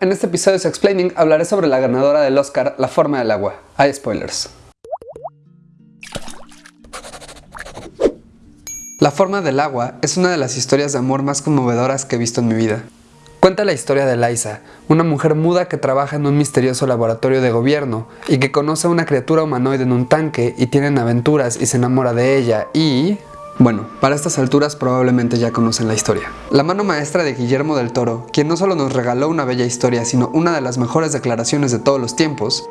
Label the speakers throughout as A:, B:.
A: en este episodio de Explaining hablaré sobre la ganadora del Oscar, La forma del agua. Hay spoilers. La forma del agua es una de las historias de amor más conmovedoras que he visto en mi vida. Cuenta la historia de Liza, una mujer muda que trabaja en un misterioso laboratorio de gobierno y que conoce a una criatura humanoide en un tanque y tienen aventuras y se enamora de ella y... Bueno, para estas alturas probablemente ya conocen la historia. La mano maestra de Guillermo del Toro, quien no solo nos regaló una bella historia, sino una de las mejores declaraciones de todos los tiempos,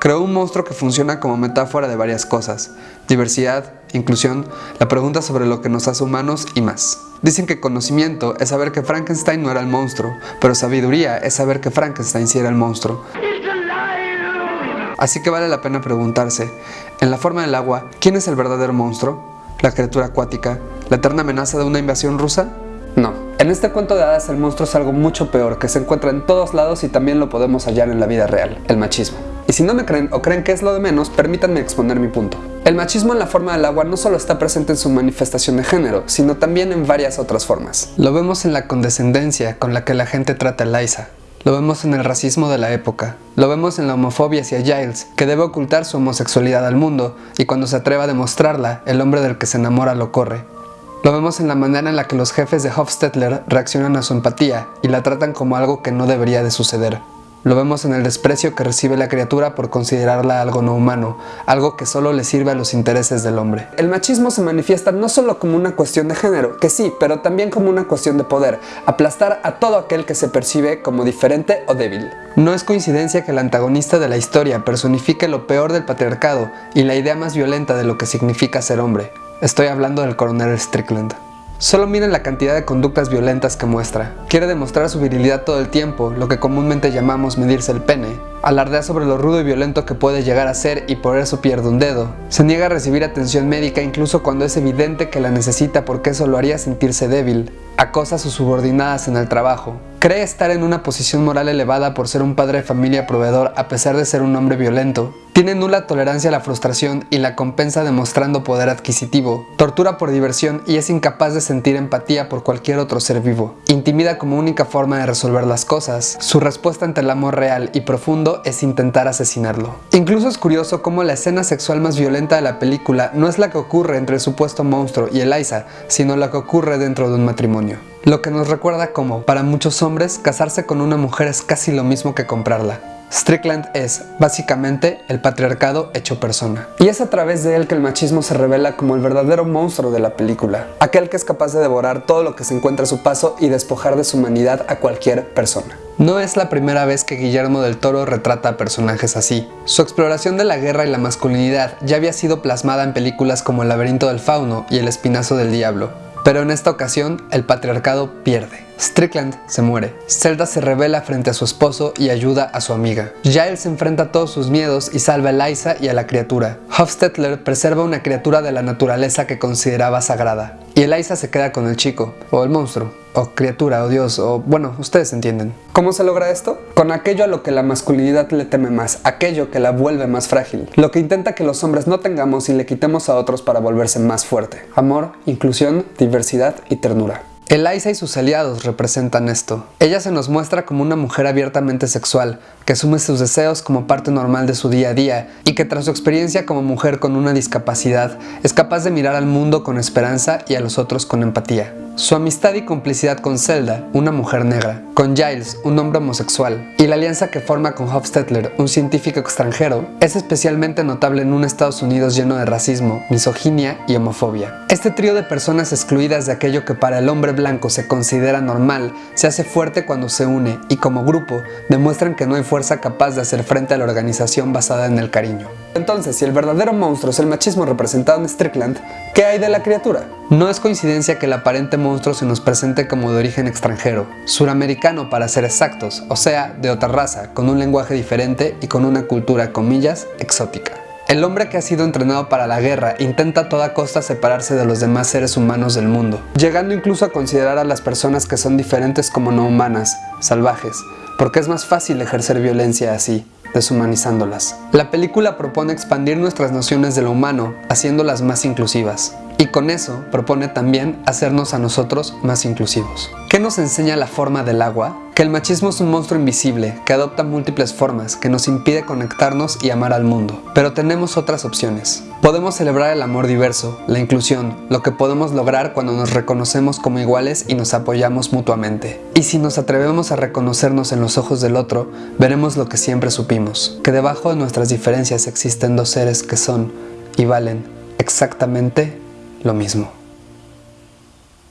A: creó un monstruo que funciona como metáfora de varias cosas. Diversidad, inclusión, la pregunta sobre lo que nos hace humanos y más. Dicen que conocimiento es saber que Frankenstein no era el monstruo, pero sabiduría es saber que Frankenstein sí era el monstruo. Así que vale la pena preguntarse, en la forma del agua, ¿quién es el verdadero monstruo? La criatura acuática, la eterna amenaza de una invasión rusa? No. En este cuento de hadas el monstruo es algo mucho peor que se encuentra en todos lados y también lo podemos hallar en la vida real, el machismo. Y si no me creen o creen que es lo de menos, permítanme exponer mi punto. El machismo en la forma del agua no solo está presente en su manifestación de género, sino también en varias otras formas. Lo vemos en la condescendencia con la que la gente trata a Liza, lo vemos en el racismo de la época. Lo vemos en la homofobia hacia Giles, que debe ocultar su homosexualidad al mundo, y cuando se atreva a demostrarla, el hombre del que se enamora lo corre. Lo vemos en la manera en la que los jefes de Hofstetler reaccionan a su empatía y la tratan como algo que no debería de suceder. Lo vemos en el desprecio que recibe la criatura por considerarla algo no humano, algo que solo le sirve a los intereses del hombre. El machismo se manifiesta no solo como una cuestión de género, que sí, pero también como una cuestión de poder, aplastar a todo aquel que se percibe como diferente o débil. No es coincidencia que el antagonista de la historia personifique lo peor del patriarcado y la idea más violenta de lo que significa ser hombre. Estoy hablando del coronel Strickland. Solo miren la cantidad de conductas violentas que muestra. Quiere demostrar su virilidad todo el tiempo, lo que comúnmente llamamos medirse el pene. Alardea sobre lo rudo y violento que puede llegar a ser y por eso pierde un dedo. Se niega a recibir atención médica incluso cuando es evidente que la necesita porque eso lo haría sentirse débil. Acosa a sus subordinadas en el trabajo. Cree estar en una posición moral elevada por ser un padre de familia proveedor a pesar de ser un hombre violento. Tiene nula tolerancia a la frustración y la compensa demostrando poder adquisitivo. Tortura por diversión y es incapaz de sentir empatía por cualquier otro ser vivo. Intimida como única forma de resolver las cosas. Su respuesta ante el amor real y profundo es intentar asesinarlo. Incluso es curioso cómo la escena sexual más violenta de la película no es la que ocurre entre el supuesto monstruo y Eliza, sino la que ocurre dentro de un matrimonio. Lo que nos recuerda como, para muchos hombres, casarse con una mujer es casi lo mismo que comprarla. Strickland es, básicamente, el patriarcado hecho persona. Y es a través de él que el machismo se revela como el verdadero monstruo de la película. Aquel que es capaz de devorar todo lo que se encuentra a su paso y despojar de su humanidad a cualquier persona. No es la primera vez que Guillermo del Toro retrata a personajes así. Su exploración de la guerra y la masculinidad ya había sido plasmada en películas como El laberinto del fauno y El espinazo del diablo, pero en esta ocasión el patriarcado pierde. Strickland se muere. Zelda se revela frente a su esposo y ayuda a su amiga. Giles enfrenta todos sus miedos y salva a Eliza y a la criatura. Hofstetler preserva una criatura de la naturaleza que consideraba sagrada. Y Eliza se queda con el chico, o el monstruo, o criatura, o dios, o bueno, ustedes entienden. ¿Cómo se logra esto? Con aquello a lo que la masculinidad le teme más, aquello que la vuelve más frágil, lo que intenta que los hombres no tengamos y le quitemos a otros para volverse más fuerte. Amor, inclusión, diversidad y ternura. Eliza y sus aliados representan esto. Ella se nos muestra como una mujer abiertamente sexual, que asume sus deseos como parte normal de su día a día y que tras su experiencia como mujer con una discapacidad es capaz de mirar al mundo con esperanza y a los otros con empatía. Su amistad y complicidad con Zelda, una mujer negra, con Giles, un hombre homosexual, y la alianza que forma con Hofstetler, un científico extranjero, es especialmente notable en un Estados Unidos lleno de racismo, misoginia y homofobia. Este trío de personas excluidas de aquello que para el hombre blanco se considera normal, se hace fuerte cuando se une y como grupo demuestran que no hay fuerza capaz de hacer frente a la organización basada en el cariño. Entonces, si el verdadero monstruo es el machismo representado en Strickland, ¿qué hay de la criatura? No es coincidencia que el aparente monstruo se nos presente como de origen extranjero, suramericano para ser exactos, o sea, de otra raza, con un lenguaje diferente y con una cultura, comillas, exótica. El hombre que ha sido entrenado para la guerra intenta a toda costa separarse de los demás seres humanos del mundo, llegando incluso a considerar a las personas que son diferentes como no humanas, salvajes, porque es más fácil ejercer violencia así, deshumanizándolas. La película propone expandir nuestras nociones de lo humano, haciéndolas más inclusivas. Y con eso propone también hacernos a nosotros más inclusivos. ¿Qué nos enseña la forma del agua? que el machismo es un monstruo invisible que adopta múltiples formas, que nos impide conectarnos y amar al mundo. Pero tenemos otras opciones. Podemos celebrar el amor diverso, la inclusión, lo que podemos lograr cuando nos reconocemos como iguales y nos apoyamos mutuamente. Y si nos atrevemos a reconocernos en los ojos del otro, veremos lo que siempre supimos, que debajo de nuestras diferencias existen dos seres que son y valen exactamente lo mismo.